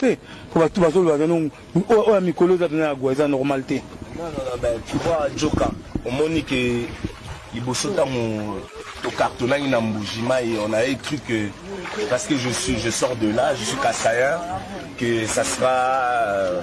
Te po ba tout bazo loba que non oyo ya mikolo eza penza ya gwa eza normal te. Non non non mais tu vois djoka omoni que liboso tango to cartonaki na mbuji mayi on avait cru que parce que je suis je sors de là je suis kasaïen que ça sera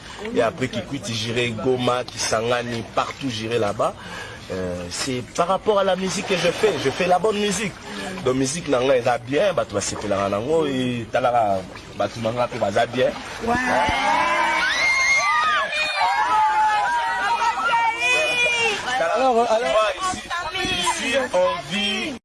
et après kikwiti jure goma kisangani partout jure là bas Euh, c'est par rapport à la musique que je fais. Je fais la bonne musique. Donc musique nanga eza bien, batu basepelaka nango et talaka batu nanga pe baza bien. Ouais. Alors, alors, ici, ici on vit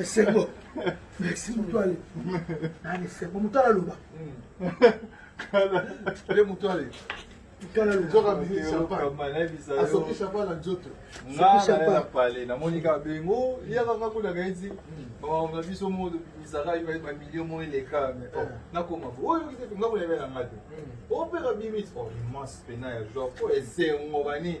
esengo merci mutuale nani esengo mutuale aloba nde mutuale asoki chapan na nzoto pale namoni kaka bengo yaka nga kuna kaiti makambo na biso moko tobimisaka bamilio moko eleka nakoma oyo nga kuna ebe na nga te opeka bimiti immense pena ya joa po esengo bani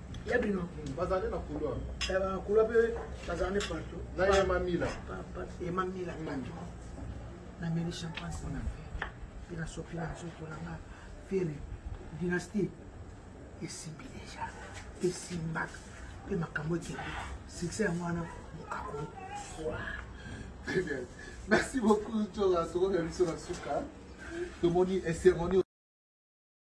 ya bino bazali na kulwa eh, ba kulwa pe bazali partout na ya mamila papa ya mamila hmm. patron na meli champagne pour na faire et la sopi na nzoto na nga fere dynastie esimbi deja esimbaka mpe makambo ekende succès yango wana mokako merci beaucoup tola tokomi ya biso na suka tomoni eseroni